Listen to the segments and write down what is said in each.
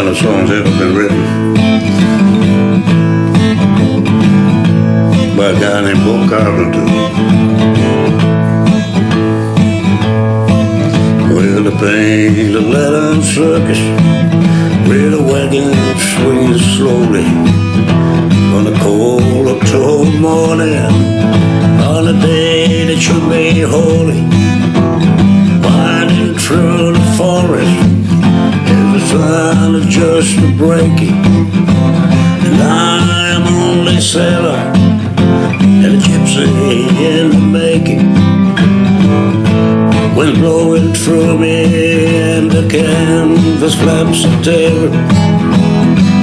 final songs ever been written by a guy named Bo Carpenter. Well, the paint a leather circus with a wagon swinging slowly on a cold October morning on a day that should be holy, winding through the forest sign of just a breaking. And I am only sailor And a gypsy in the making. Wind blowing through me and the canvas flaps are tearing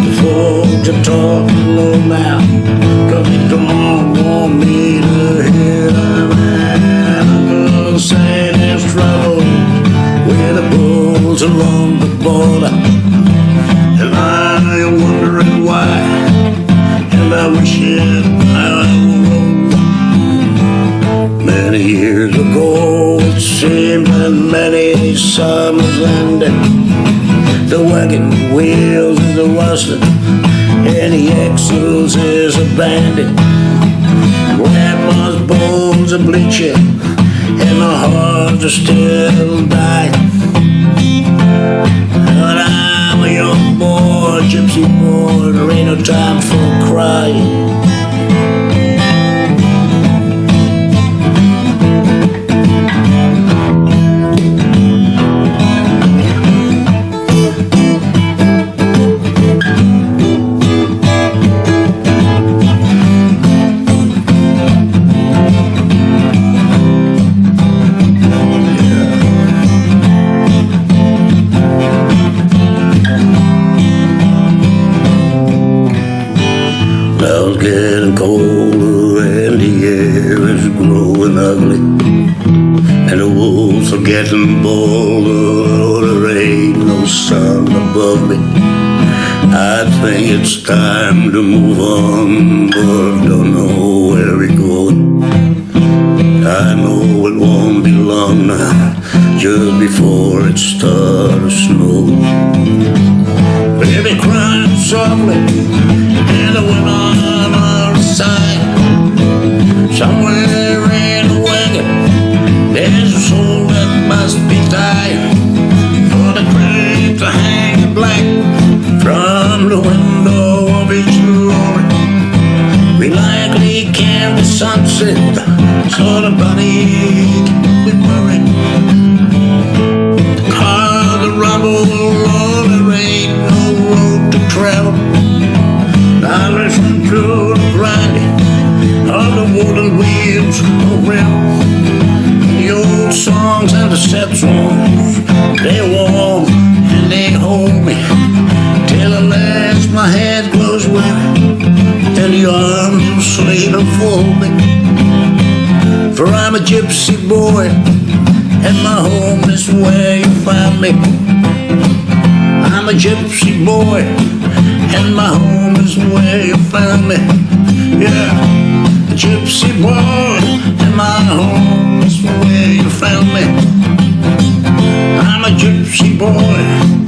The folks are talking low now Cause they bulls along the border And I am wondering why And I wish it I wrote Many years ago it seemed that many summers ended The wagon wheels is rusted And the axles is abandoned. Grandma's bones are bleaching And my heart is still dying but I'm a young boy, gypsy boy, there ain't no time for crying. Colder and the air is growing ugly. And the wolves are getting bolder, there ain't no sun above me. I think it's time to move on, but don't know where we're going. I know it won't be long now, just before it starts to snow. Baby crying softly from the window of each lorry. We likely can sunset, so the body can be worried. The there ain't no road to travel. I listen to the grinding of the wooden wheels around. The old songs and the songs, they warm and they hold me my head grows weary and the arms of sleep enfold me. For I'm a gypsy boy and my home is where you find me. I'm a gypsy boy, and my home is where you find me. Yeah, a gypsy boy, and my home is where you found me. I'm a gypsy boy,